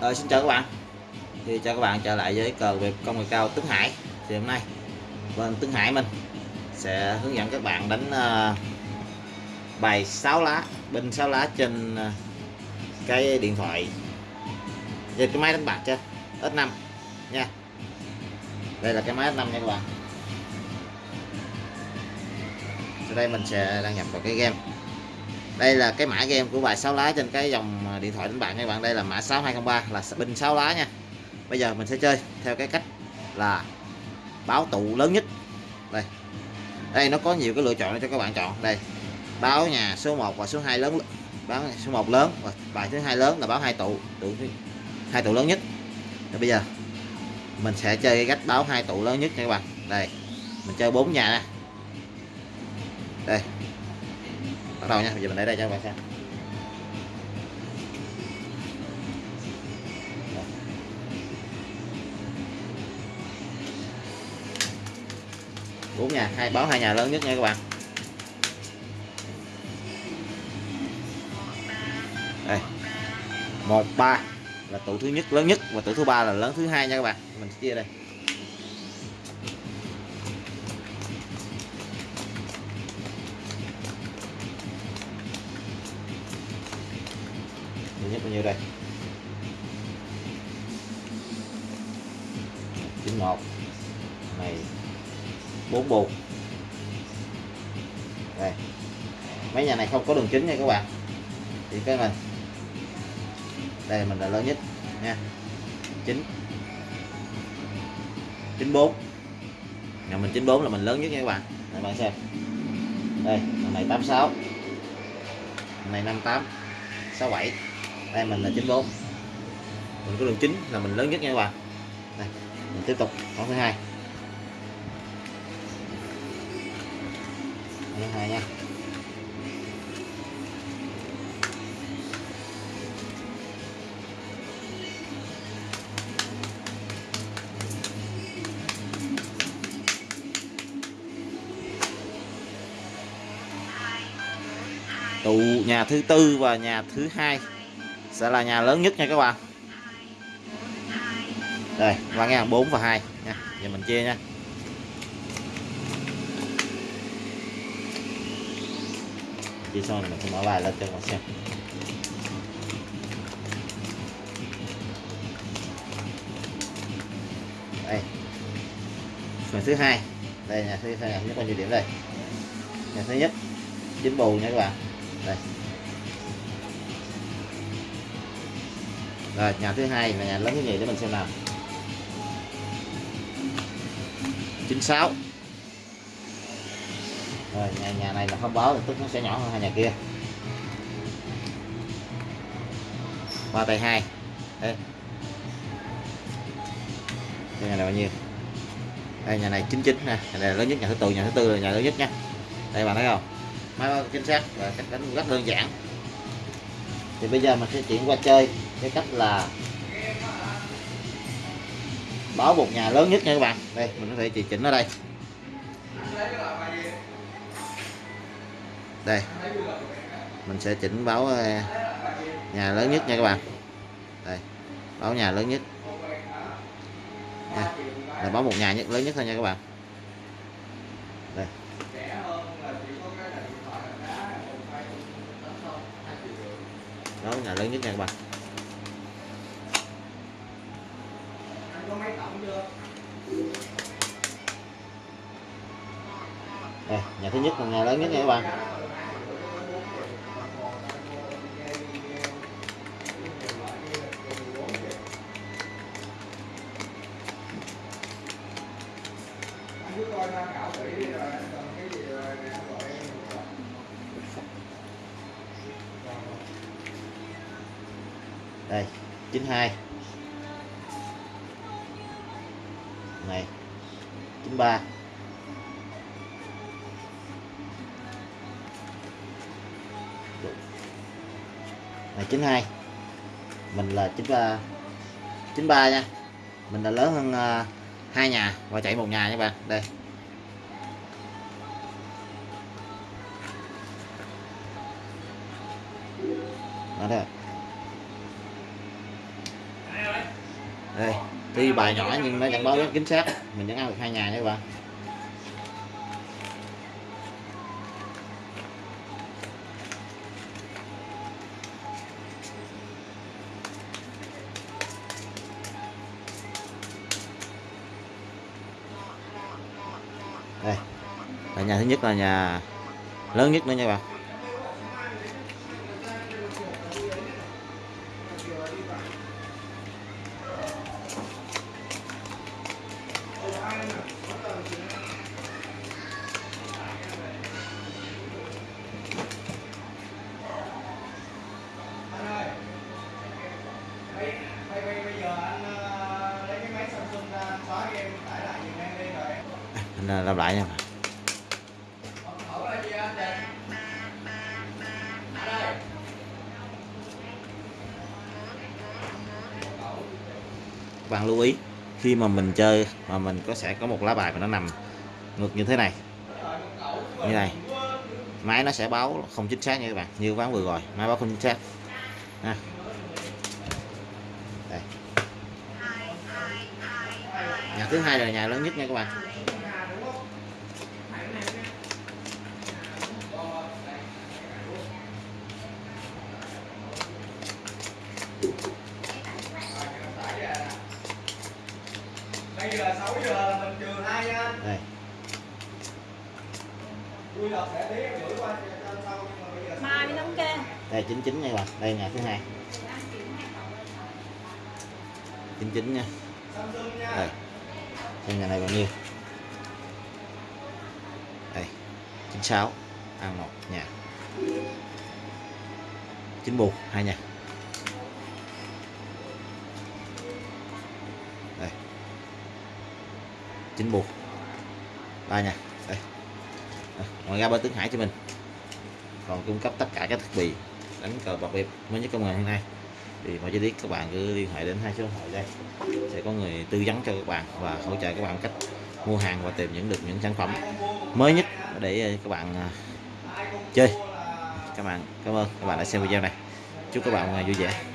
Ờ, xin chào các bạn. Thì chào các bạn trở lại với cờ về công nghệ cao Tuấn Hải. Thì hôm nay bên Tuấn Hải mình sẽ hướng dẫn các bạn đánh uh, bài 6 lá binh 6 lá trên uh, cái điện thoại. Về cái máy đánh bạc cho S5 nha. Đây là cái máy S5 nha các bạn. Sau đây mình sẽ đăng nhập vào cái game đây là cái mã game của bài 6 lá trên cái dòng à, điện thoại đánh bạc các bạn. Đây là mã 6203 là binh 6 lá nha. Bây giờ mình sẽ chơi theo cái cách là báo tụ lớn nhất. Đây. Đây, nó có nhiều cái lựa chọn cho các bạn chọn. Đây, báo nhà số 1 và số 2 lớn báo số 1 lớn và bài thứ hai lớn là báo hai tụ tụ hai tụ lớn nhất. Rồi bây giờ mình sẽ chơi cái cách báo hai tụ lớn nhất nha các bạn. Đây, mình chơi bốn nhà nè đây bắt đầu nha, bây giờ mình để đây cho các bạn xem. Bốn nhà, hai báo hai nhà lớn nhất nha các bạn. Đây, một, ba là tủ thứ nhất, lớn nhất và tủ thứ ba là lớn thứ hai nha các bạn. Mình chia đây. Nhất bao nhiêu đây? 91 này 4 bù đây. Mấy nhà này không có đường chính nha các bạn. Thì cái mình. Đây, mình là lớn nhất, nha. 9 94 nhà mình 94 là mình lớn nhất nha các bạn. Này, bạn xem. Đây này 86 này 58 67 đây mình là 94 mình có đường chính là mình lớn nhất nha các bạn. Đây mình tiếp tục con thứ hai. Thứ hai nha. Tụ nhà thứ tư và nhà thứ hai sẽ là nhà lớn nhất nha các bạn. Đây, ba ngàn bốn và hai nha, giờ mình chia nha. Chia xong mình sẽ mở bài lên cho các bạn xem. Đây. Phần thứ hai. Đây, nhà thứ hai nhất bao nhiêu điểm đây? Nhà thứ nhất chín bù nha các bạn. Đây. Rồi nhà thứ hai là nhà lớn cái gì để mình xem nào. 96 rồi nhà, nhà này là không báo thì tức nó sẽ nhỏ hơn hai nhà kia. Ba tay hai. Đây. Nhà này bao nhiêu? Đây nhà này 99 nè. Nhà này là lớn nhất nhà thứ tư nhà thứ tư là nhà lớn nhất nha. Đây bạn thấy không? Máy chính xác và cách đánh rất đơn giản. Thì bây giờ mình sẽ chuyển qua chơi cái cách là báo một nhà lớn nhất nha các bạn. Đây, mình có thể chỉ chỉnh ở đây. Đây, mình sẽ chỉnh báo ờ, nhà lớn nhất nha các bạn. Đây, báo nhà lớn nhất. Là báo một nhà nhất, lớn nhất thôi nha các bạn. Đây. Đó nhà lớn nhất nha các bạn. Đây nhà thứ nhất là nhà lớn nhất nha các bạn. Đây 92 này 93 là 92 mình là 93 93 nha. Mình là lớn hơn uh, hai nhà và chạy một nhà nha bạn. Đây. Đó đây. Đây. Tuy bài nhỏ nhưng nó chẳng báo rất chính xác. Mình vẫn ăn được hai nhà nha các bạn. Và nhà thứ nhất là nhà lớn nhất nữa nha các bạn làm lại nha. Bạn lưu ý, khi mà mình chơi mà mình có sẽ có một lá bài mà nó nằm ngược như thế này như này máy nó sẽ báo không chính xác nha các bạn, như ván vừa rồi, máy báo không chính xác ha. Đây. nhà thứ hai là nhà lớn nhất nha các bạn bây giờ 6 giờ là mình trừ hai nha. Đây. Vui lộc sẽ tí gửi qua cho sau nhưng mà bây giờ mai mới thống kê đây chín chín nha các bạn. Đây nhà thứ hai. Chín chín nha. Samsung nha. Đây. Xem nhà này bao nhiêu. Đây. 96 ăn một nhà 91 hai nhà 91 ba nha. Đây. Đây, ngoài ra bên tướng hải cho mình. Còn cung cấp tất cả các thiết bị đánh cờ bạc bịp mới nhất công nghệ hiện nay. Thì mọi chi tiết các bạn cứ liên hệ đến hai số điện thoại đây. Sẽ có người tư vấn cho các bạn và hỗ trợ các bạn cách mua hàng và tìm những được những sản phẩm mới nhất để ờ, các bạn ờ, chơi. Các bạn cảm ơn các bạn đã xem video này. Chúc các bạn ờ, vui vẻ.